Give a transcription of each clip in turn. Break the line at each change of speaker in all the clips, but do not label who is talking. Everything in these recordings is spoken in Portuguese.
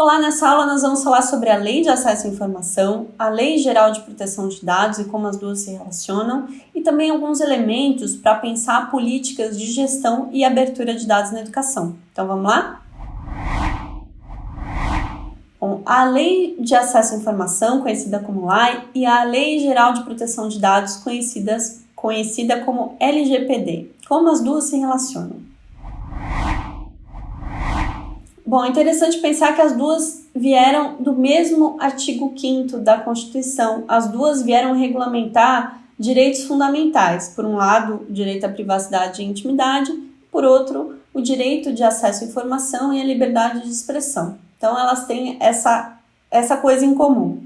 Olá, nessa aula nós vamos falar sobre a Lei de Acesso à Informação, a Lei Geral de Proteção de Dados e como as duas se relacionam, e também alguns elementos para pensar políticas de gestão e abertura de dados na educação. Então vamos lá? Bom, a Lei de Acesso à Informação, conhecida como LAI, e a Lei Geral de Proteção de Dados, conhecidas, conhecida como LGPD. Como as duas se relacionam? Bom, é interessante pensar que as duas vieram do mesmo artigo 5 da Constituição. As duas vieram regulamentar direitos fundamentais. Por um lado, o direito à privacidade e intimidade, por outro, o direito de acesso à informação e a liberdade de expressão. Então, elas têm essa, essa coisa em comum.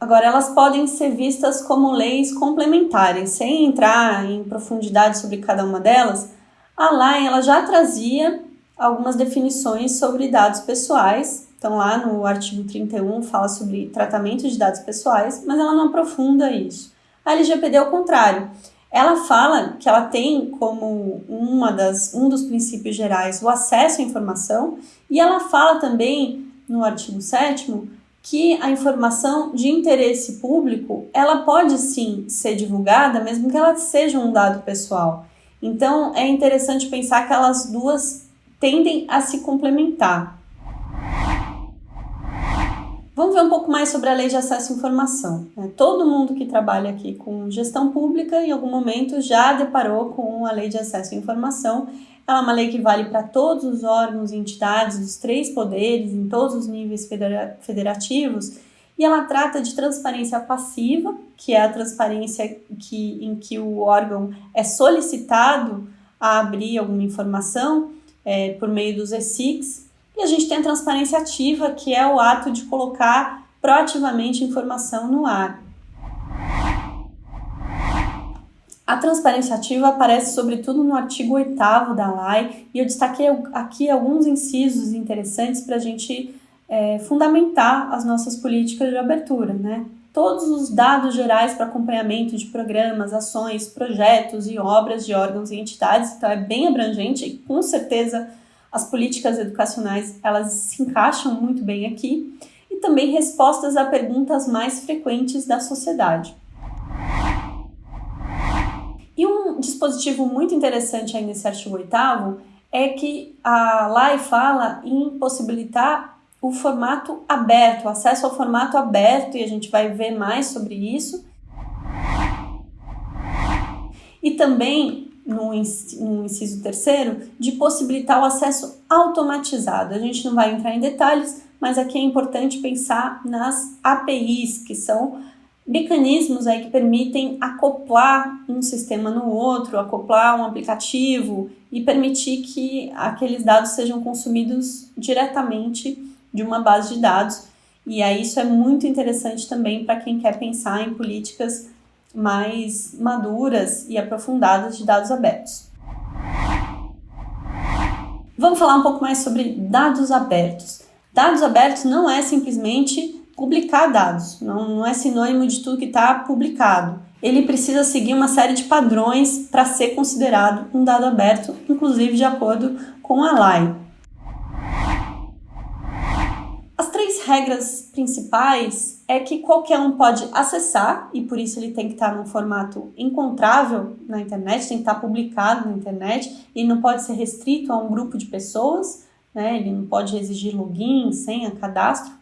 Agora, elas podem ser vistas como leis complementares. Sem entrar em profundidade sobre cada uma delas, a LAI ela já trazia algumas definições sobre dados pessoais. Então, lá no artigo 31 fala sobre tratamento de dados pessoais, mas ela não aprofunda isso. A LGPD é o contrário. Ela fala que ela tem como uma das, um dos princípios gerais o acesso à informação, e ela fala também, no artigo 7 que a informação de interesse público, ela pode sim ser divulgada, mesmo que ela seja um dado pessoal. Então, é interessante pensar que elas duas tendem a se complementar. Vamos ver um pouco mais sobre a Lei de Acesso à Informação. Né? Todo mundo que trabalha aqui com gestão pública, em algum momento, já deparou com a Lei de Acesso à Informação. Ela é uma lei que vale para todos os órgãos e entidades dos três poderes, em todos os níveis federativos, e ela trata de transparência passiva, que é a transparência que, em que o órgão é solicitado a abrir alguma informação é, por meio dos ESICs, e a gente tem a transparência ativa, que é o ato de colocar proativamente informação no ar. A transparência ativa aparece sobretudo no artigo 8 da LAI, e eu destaquei aqui alguns incisos interessantes para a gente é, fundamentar as nossas políticas de abertura, né? Todos os dados gerais para acompanhamento de programas, ações, projetos e obras de órgãos e entidades, então é bem abrangente e com certeza as políticas educacionais elas se encaixam muito bem aqui e também respostas a perguntas mais frequentes da sociedade. E um dispositivo muito interessante aí nesse artigo 8 é que a LAI fala em possibilitar o formato aberto, o acesso ao formato aberto, e a gente vai ver mais sobre isso. E também, no, inciso terceiro, de possibilitar o acesso automatizado. A gente não vai entrar em detalhes, mas aqui é importante pensar nas APIs, que são mecanismos aí que permitem acoplar um sistema no outro, acoplar um aplicativo e permitir que aqueles dados sejam consumidos diretamente de uma base de dados. E aí isso é muito interessante também para quem quer pensar em políticas mais maduras e aprofundadas de dados abertos. Vamos falar um pouco mais sobre dados abertos. Dados abertos não é simplesmente publicar dados, não, não é sinônimo de tudo que está publicado. Ele precisa seguir uma série de padrões para ser considerado um dado aberto, inclusive de acordo com a LAI. Regras principais é que qualquer um pode acessar e por isso ele tem que estar num formato encontrável na internet, tem que estar publicado na internet e não pode ser restrito a um grupo de pessoas, né? ele não pode exigir login, senha, cadastro.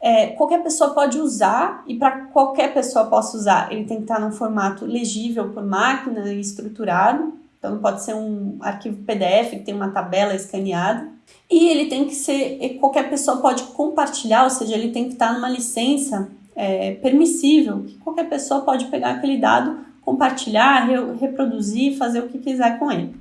É, qualquer pessoa pode usar e para qualquer pessoa possa usar, ele tem que estar num formato legível por máquina e estruturado, então pode ser um arquivo PDF que tem uma tabela escaneada. E ele tem que ser, qualquer pessoa pode compartilhar, ou seja, ele tem que estar numa licença é, permissível, que qualquer pessoa pode pegar aquele dado, compartilhar, re, reproduzir, fazer o que quiser com ele.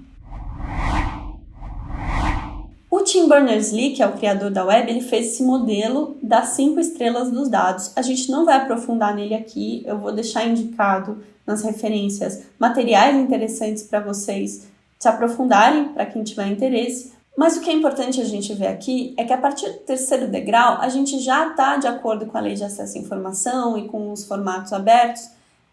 O Tim Berners-Lee, que é o criador da web, ele fez esse modelo das cinco estrelas dos dados. A gente não vai aprofundar nele aqui, eu vou deixar indicado nas referências materiais interessantes para vocês se aprofundarem, para quem tiver interesse. Mas o que é importante a gente ver aqui é que a partir do terceiro degrau, a gente já está de acordo com a lei de acesso à informação e com os formatos abertos.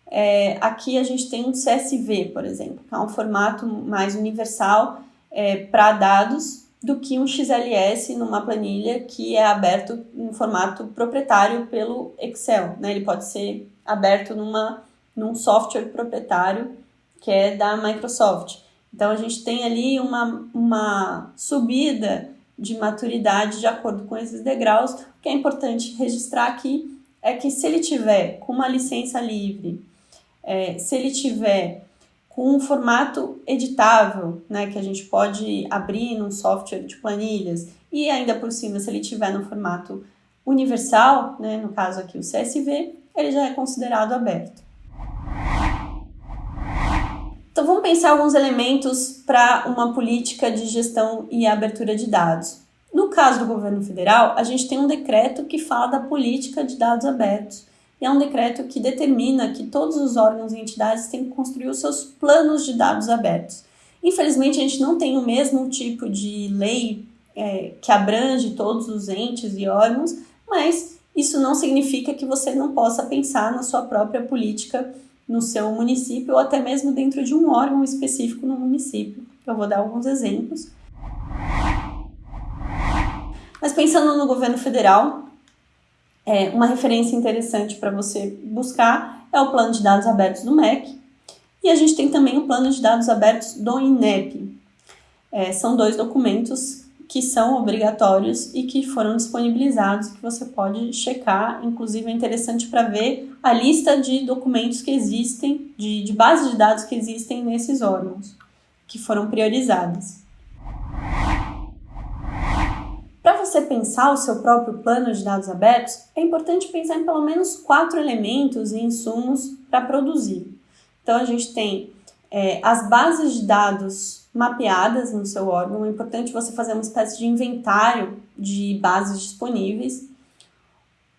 É, aqui a gente tem um CSV, por exemplo, que é um formato mais universal é, para dados, do que um XLS numa planilha que é aberto em formato proprietário pelo Excel. Né? Ele pode ser aberto numa, num software proprietário que é da Microsoft. Então a gente tem ali uma, uma subida de maturidade de acordo com esses degraus. O que é importante registrar aqui é que se ele tiver com uma licença livre, é, se ele tiver com um formato editável, né, que a gente pode abrir num software de planilhas, e ainda por cima, se ele tiver no formato universal, né, no caso aqui o CSV, ele já é considerado aberto. Então vamos pensar alguns elementos para uma política de gestão e abertura de dados. No caso do governo federal, a gente tem um decreto que fala da política de dados abertos é um decreto que determina que todos os órgãos e entidades têm que construir os seus planos de dados abertos. Infelizmente, a gente não tem o mesmo tipo de lei é, que abrange todos os entes e órgãos, mas isso não significa que você não possa pensar na sua própria política no seu município ou até mesmo dentro de um órgão específico no município. Eu vou dar alguns exemplos. Mas pensando no governo federal, é, uma referência interessante para você buscar é o plano de dados abertos do MEC. E a gente tem também o plano de dados abertos do INEP. É, são dois documentos que são obrigatórios e que foram disponibilizados, que você pode checar. Inclusive, é interessante para ver a lista de documentos que existem, de, de bases de dados que existem nesses órgãos, que foram priorizadas. Para você pensar o seu próprio plano de dados abertos, é importante pensar em pelo menos quatro elementos e insumos para produzir. Então, a gente tem é, as bases de dados mapeadas no seu órgão. É importante você fazer uma espécie de inventário de bases disponíveis.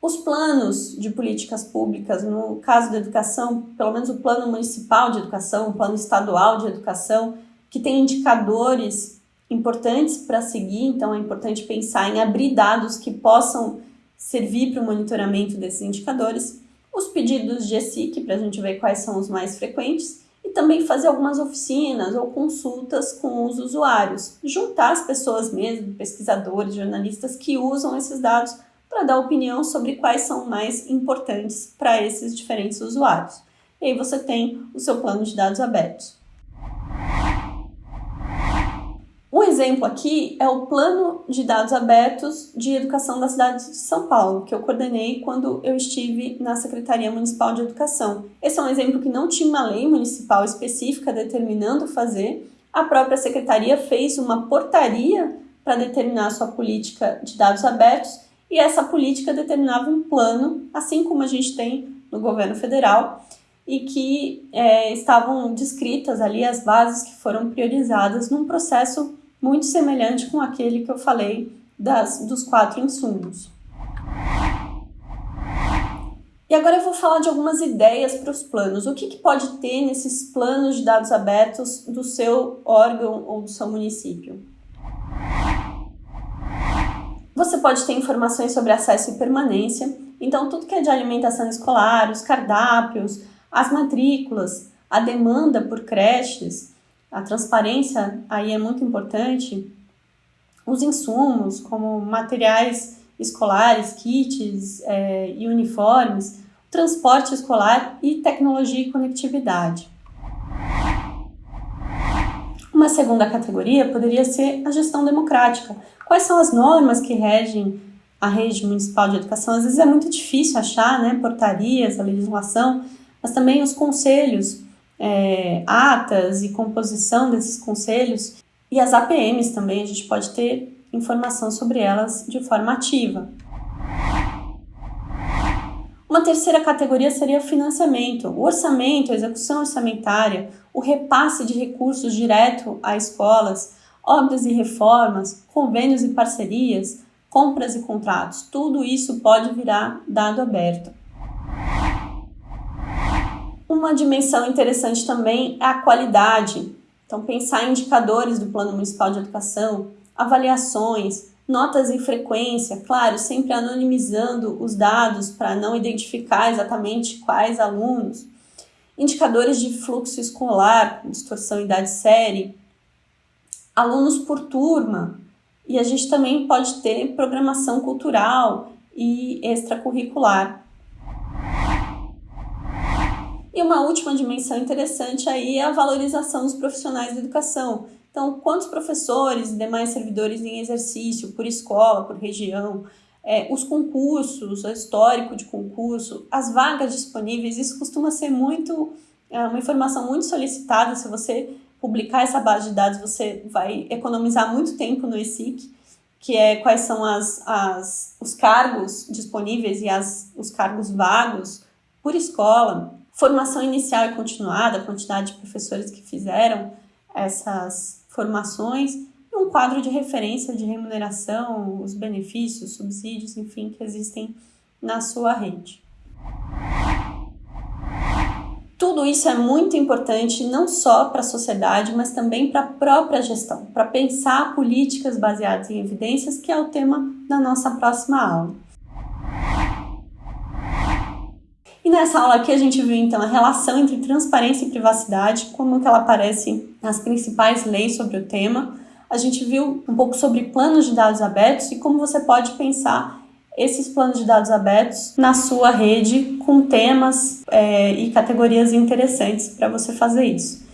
Os planos de políticas públicas, no caso da educação, pelo menos o plano municipal de educação, o plano estadual de educação, que tem indicadores importantes para seguir, então é importante pensar em abrir dados que possam servir para o monitoramento desses indicadores, os pedidos de ESIC, para a gente ver quais são os mais frequentes, e também fazer algumas oficinas ou consultas com os usuários, juntar as pessoas mesmo, pesquisadores, jornalistas que usam esses dados para dar opinião sobre quais são mais importantes para esses diferentes usuários. E aí você tem o seu plano de dados abertos. Um exemplo aqui é o Plano de Dados Abertos de Educação da cidade de São Paulo, que eu coordenei quando eu estive na Secretaria Municipal de Educação. Esse é um exemplo que não tinha uma lei municipal específica determinando fazer. A própria secretaria fez uma portaria para determinar sua política de dados abertos e essa política determinava um plano, assim como a gente tem no governo federal, e que é, estavam descritas ali as bases que foram priorizadas num processo muito semelhante com aquele que eu falei das, dos quatro insumos. E agora eu vou falar de algumas ideias para os planos. O que, que pode ter nesses planos de dados abertos do seu órgão ou do seu município? Você pode ter informações sobre acesso e permanência, então tudo que é de alimentação escolar, os cardápios, as matrículas, a demanda por creches, a transparência aí é muito importante. Os insumos, como materiais escolares, kits é, e uniformes, transporte escolar e tecnologia e conectividade. Uma segunda categoria poderia ser a gestão democrática. Quais são as normas que regem a rede municipal de educação? Às vezes é muito difícil achar, né, portarias, a legislação, mas também os conselhos é, atas e composição desses conselhos e as APMs também, a gente pode ter informação sobre elas de forma ativa. Uma terceira categoria seria o financiamento, o orçamento, a execução orçamentária, o repasse de recursos direto a escolas, obras e reformas, convênios e parcerias, compras e contratos. Tudo isso pode virar dado aberto. Uma dimensão interessante também é a qualidade. Então, pensar em indicadores do Plano Municipal de Educação, avaliações, notas e frequência, claro, sempre anonimizando os dados para não identificar exatamente quais alunos, indicadores de fluxo escolar, distorção idade série, alunos por turma, E a gente também pode ter programação cultural e extracurricular. E uma última dimensão interessante aí é a valorização dos profissionais da educação. Então, quantos professores e demais servidores em exercício, por escola, por região, é, os concursos, o histórico de concurso, as vagas disponíveis, isso costuma ser muito é uma informação muito solicitada. Se você publicar essa base de dados, você vai economizar muito tempo no ESIC, que é quais são as, as, os cargos disponíveis e as, os cargos vagos por escola, formação inicial e continuada, a quantidade de professores que fizeram essas formações, e um quadro de referência de remuneração, os benefícios, subsídios, enfim, que existem na sua rede. Tudo isso é muito importante não só para a sociedade, mas também para a própria gestão, para pensar políticas baseadas em evidências, que é o tema da nossa próxima aula. E nessa aula aqui a gente viu então a relação entre transparência e privacidade, como que ela aparece nas principais leis sobre o tema. A gente viu um pouco sobre planos de dados abertos e como você pode pensar esses planos de dados abertos na sua rede com temas é, e categorias interessantes para você fazer isso.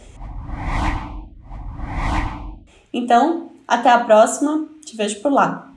Então, até a próxima, te vejo por lá.